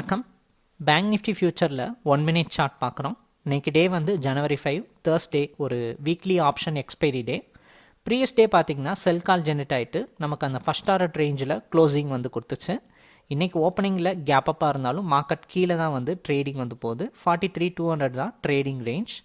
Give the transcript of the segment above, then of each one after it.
வணக்கம். Bank Nifty ஃபியூச்சரில் one minute chart பார்க்குறோம். இன்றைக்கி டே வந்து ஜனவரி ஃபைவ் தேர்ஸ்டே ஒரு weekly option expiry day previous day பார்த்திங்கன்னா செல் கால் ஜெனரேட் ஆகிட்டு நமக்கு அந்த ஃபஸ்ட் ஆர்ட் ரேஞ்சில் க்ளோசிங் வந்து கொடுத்துச்சு. இன்றைக்கி ஓப்பனிங்கில் கேப் அப்பாக இருந்தாலும் மார்க்கெட் கீழே தான் வந்து ட்ரேடிங் வந்து போகுது. ஃபார்ட்டி த்ரீ டூ ஹண்ட்ரட் தான் ட்ரேடிங் ரேஞ்ச்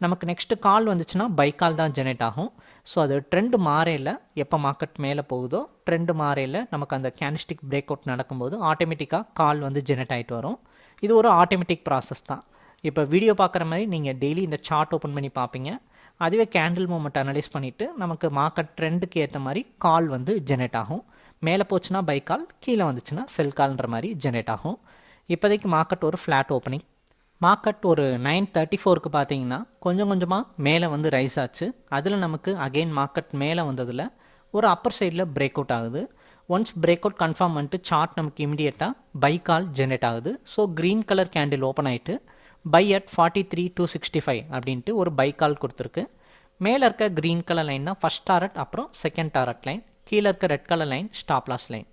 நமக்கு நெக்ஸ்ட்டு கால் வந்துச்சுன்னா பை கால் தான் ஜெனரேட் ஆகும். ஸோ அது ட்ரெண்டு மாறையில் எப்போ மார்க்கெட் மேலே போகுதோ ட்ரெண்டு மாறையில் நமக்கு அந்த கேனிஸ்டிக் பிரேக் அவுட் நடக்கும்போது ஆட்டோமேட்டிக்காக கால் வந்து ஜெனரேட் ஆகிட்டு வரும். இது ஒரு ஆட்டோமேட்டிக் ப்ராசஸ் தான். இப்போ வீடியோ பார்க்குற மாதிரி நீங்கள் டெய்லி இந்த சார்ட் ஓப்பன் பண்ணி பார்ப்பீங்க. அதுவே கேண்டில் மூமெண்ட் அனலைஸ் பண்ணிவிட்டு நமக்கு மார்க்கெட் ட்ரெண்டுக்கு ஏற்ற மாதிரி கால் வந்து ஜெனரேட் ஆகும். மேலே போச்சுன்னா பை கால் கீழே வந்துச்சுன்னா செல் கால்ன்ற மாதிரி ஜெனரேட் ஆகும். இப்போதைக்கு மார்க்கெட் ஒரு ஃப்ளாட் ஓப்பனிங் மார்க்கெட் ஒரு நைன் தேர்ட்டி ஃபோருக்கு பார்த்தீங்கன்னா கொஞ்சம் கொஞ்சமாக மேலே வந்து ரைஸ் ஆச்சு. அதில் நமக்கு அகெயின் மார்க்கெட் மேலே வந்ததில் ஒரு அப்பர் சைடில் பிரேக் அவுட் ஆகுது. ஒன்ஸ் பிரேக் அவுட் கன்ஃபார்ம் பண்ணிட்டு சார்ட் நமக்கு இமிடியேட்டாக பை கால் ஜென்ரேட் ஆகுது. So green colour candle open ஆகிட்டு buy at forty three two sixty five அப்படின்ட்டு ஒரு பை கால் கொடுத்துருக்கு. மேலே இருக்க க்ரீன் கலர் லைன் தான் ஃபஸ்ட் டாரட் அப்புறம் செகண்ட் டாரட் லைன் கீழே இருக்க red colour line stop loss line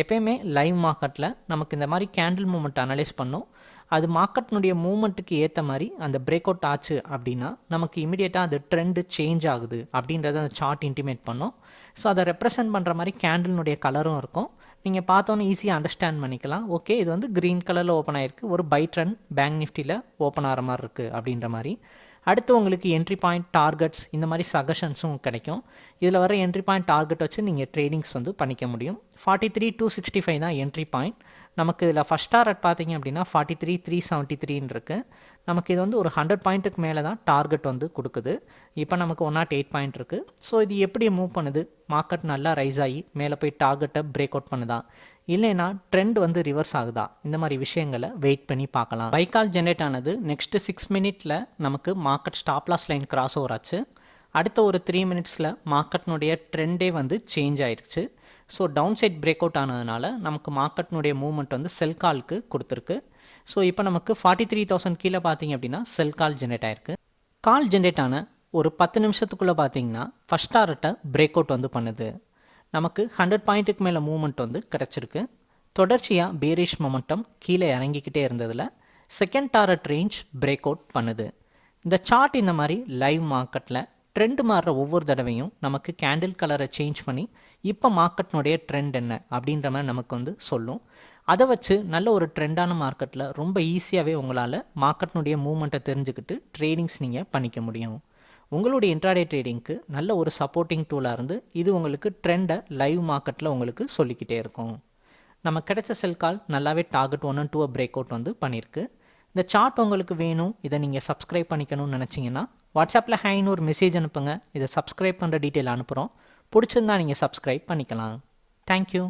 எப்பயுமே லைவ் மார்க்கெட்டில் நமக்கு இந்த மாதிரி கேண்டில் மூமெண்ட் அனலைஸ் பண்ணும். அது மார்க்கெட்னுடைய மூமெண்ட்டுக்கு ஏற்ற மாதிரி அந்த பிரேக் அவுட் ஆச்சு அப்படின்னா நமக்கு இமீடியட்டாக அது ட்ரெண்டு சேஞ்ச் ஆகுது அப்படின்றத அந்த சார்ட் இன்டிமேட் பண்ணும். ஸோ அதை ரெப்ரசன்ட் பண்ணுற மாதிரி கேண்டில்னுடைய கலரும் இருக்கும். நீங்கள் பார்த்தோன்னே ஈஸியாக அண்டர்ஸ்டாண்ட் பண்ணிக்கலாம். ஓகே இது வந்து க்ரீன் கலரில் ஓப்பன் ஆகிருக்கு ஒரு பை ட்ரெண்ட் பேங்க் நிஃப்டியில் ஓப்பன் ஆகிற மாதிரி இருக்குது அப்படின்ற மாதிரி. அடுத்து உங்களுக்கு என்ட்ரி பாயிண்ட் டார்கெட்ஸ் இந்த மாதிரி சஜஷன்ஸும் கிடைக்கும். இதில் வர என்ட்ரி பாயிண்ட் டார்கெட் வச்சு நீங்கள் ட்ரேடிங்ஸ் வந்து பண்ணிக்க முடியும். Forty three two sixty five தான் என்ட்ரி பாயிண்ட் நமக்கு இதில் ஃபஸ்ட் டார்கெட் பார்த்தீங்க அப்படின்னா ஃபார்ட்டி த்ரீ த்ரீ செவன்ட்டி த்ரீன்னு இருக்குது நமக்கு இது வந்து ஒரு ஹண்ட்ரட் பாயிண்ட்டுக்கு மேலே தான் டார்கெட் வந்து கொடுக்குது. இப்போ நமக்கு ஒன் நாட் எயிட் பாயிண்ட் இருக்குது ஸோ இது எப்படி மூவ் பண்ணுது? மார்க்கெட் நல்லா ரைஸ் ஆகி மேலே போய் டார்கெட்டை பிரேக் அவுட் பண்ணுதா? இல்லைனா ட்ரெண்ட் வந்து ரிவர்ஸ் ஆகுதா? இந்த மாதிரி விஷயங்களை வெயிட் பண்ணி பார்க்கலாம். பைக்கால் ஜென்ரேட் ஆனது நெக்ஸ்ட்டு சிக்ஸ் மினிட்ல நமக்கு market stop loss line cross over ஆச்சு. அடுத்த ஒரு த்ரீ மினிட்ஸில் மார்க்கெட்னுடைய ட்ரெண்டே வந்து சேஞ்ச் ஆயிடுச்சு so down side break out ஆனதுனால நமக்கு மார்க்கெட்னுடைய மூவ்மெண்ட் வந்து செல் கால்க்கு கொடுத்துருக்கு. ஸோ இப்போ நமக்கு ஃபார்ட்டி த்ரீ தௌசண்ட் கீழே பார்த்தீங்க அப்படின்னா செல் கால் ஜென்ரேட் ஆயிருக்கு. கால் ஜென்ரேட் ஆன ஒரு பத்து நிமிஷத்துக்குள்ளே பார்த்தீங்கன்னா ஃபஸ்ட் டாரட்டை பிரேக் அவுட் வந்து பண்ணுது. நமக்கு ஹண்ட்ரட் பாயிண்ட்டுக்கு மேலே மூவ்மெண்ட் வந்து கிடச்சிருக்கு. தொடர்ச்சியாக பேரிஷ் மொமெண்டம் கீழே இறங்கிக்கிட்டே இருந்ததில் second target range break out பண்ணுது. இந்த சார்ட் இந்த மாதிரி லைவ் மார்க்கெட்டில் ட்ரெண்ட் மாறுற ஒவ்வொரு தடவையும் நமக்கு கேண்டில் கலரை சேஞ்ச் பண்ணி இப்போ மார்க்கெட்னுடைய ட்ரெண்ட் என்ன அப்படின்ற மாதிரி நமக்கு வந்து சொல்லும். அதை வச்சு நல்ல ஒரு ட்ரெண்டான மார்க்கெட்டில் ரொம்ப ஈஸியாகவே உங்களால் மார்க்கெட்னுடைய மூவ்மெண்ட்டை தெரிஞ்சுக்கிட்டு ட்ரேடிங்ஸ் நீங்கள் பண்ணிக்க முடியும். உங்களுடைய இன்ட்ராடே ட்ரேடிங்க்கு நல்ல ஒரு சப்போர்ட்டிங் டூலாக இருந்து இது உங்களுக்கு ட்ரெண்டை லைவ் மார்க்கெட்டில் உங்களுக்கு சொல்லிக்கிட்டே இருக்கும். நம்ம கிடைச்ச செல் கால் நல்லாவே target one two break out வந்து பண்ணியிருக்கு இந்த சார்ட் உங்களுக்கு வேணும் இதை நீங்கள் சப்ஸ்கிரைப் பண்ணிக்கணும்னு நினச்சிங்கன்னா வாட்ஸ்அப்பில் ஹைன்னு ஒரு மெசேஜ் அனுப்புங்க. இதை சப்ஸ்கிரைப் பண்ணுற டீட்டெயில் அனுப்புகிறோம் பிடிச்சிருந்தா நீங்கள் சப்ஸ்கிரைப் பண்ணிக்கலாம். தேங்க்யூ